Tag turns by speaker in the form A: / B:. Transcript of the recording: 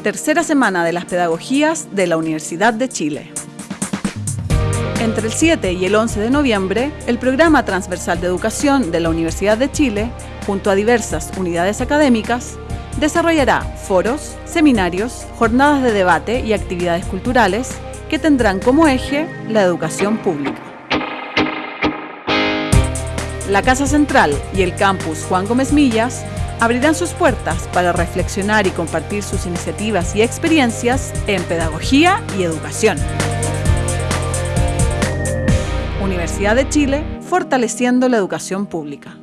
A: tercera semana de las pedagogías de la Universidad de Chile. Entre el 7 y el 11 de noviembre, el Programa Transversal de Educación de la Universidad de Chile, junto a diversas unidades académicas, desarrollará foros, seminarios, jornadas de debate y actividades culturales que tendrán como eje la educación pública. La Casa Central y el campus Juan Gómez Millas abrirán sus puertas para reflexionar y compartir sus iniciativas y experiencias en pedagogía y educación. Universidad de Chile, fortaleciendo la educación pública.